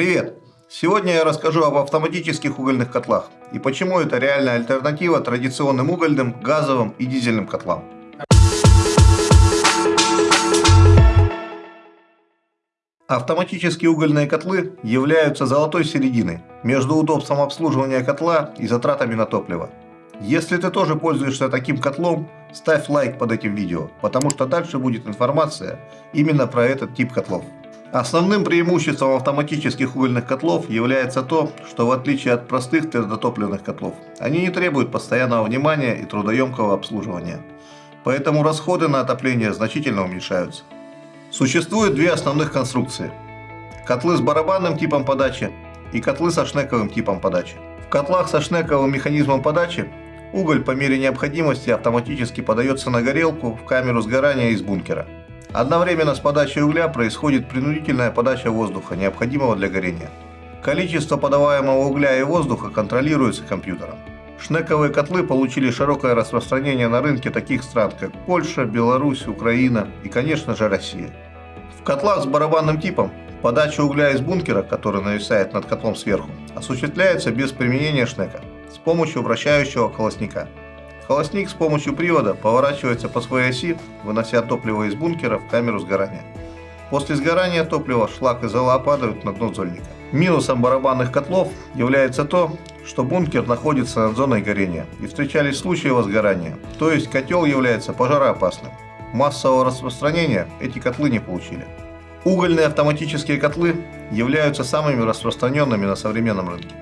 Привет! Сегодня я расскажу об автоматических угольных котлах и почему это реальная альтернатива традиционным угольным, газовым и дизельным котлам. Автоматические угольные котлы являются золотой серединой между удобством обслуживания котла и затратами на топливо. Если ты тоже пользуешься таким котлом, ставь лайк под этим видео, потому что дальше будет информация именно про этот тип котлов. Основным преимуществом автоматических угольных котлов является то, что в отличие от простых твердотопливных котлов, они не требуют постоянного внимания и трудоемкого обслуживания. Поэтому расходы на отопление значительно уменьшаются. Существует две основных конструкции. Котлы с барабанным типом подачи и котлы со шнековым типом подачи. В котлах со шнековым механизмом подачи уголь по мере необходимости автоматически подается на горелку в камеру сгорания из бункера. Одновременно с подачей угля происходит принудительная подача воздуха, необходимого для горения. Количество подаваемого угля и воздуха контролируется компьютером. Шнековые котлы получили широкое распространение на рынке таких стран, как Польша, Беларусь, Украина и, конечно же, Россия. В котлах с барабанным типом подача угля из бункера, который нависает над котлом сверху, осуществляется без применения шнека, с помощью вращающего колосника – Холостник с помощью привода поворачивается по своей оси, вынося топливо из бункера в камеру сгорания. После сгорания топлива шлак и зола падают на дно зольника. Минусом барабанных котлов является то, что бункер находится над зоной горения и встречались случаи возгорания, то есть котел является пожароопасным. Массового распространения эти котлы не получили. Угольные автоматические котлы являются самыми распространенными на современном рынке.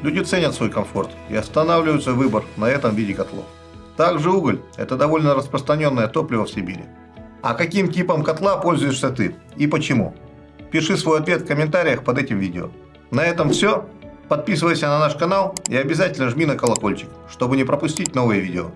Люди ценят свой комфорт и останавливаются выбор на этом виде котлов. Также уголь – это довольно распространенное топливо в Сибири. А каким типом котла пользуешься ты и почему? Пиши свой ответ в комментариях под этим видео. На этом все. Подписывайся на наш канал и обязательно жми на колокольчик, чтобы не пропустить новые видео.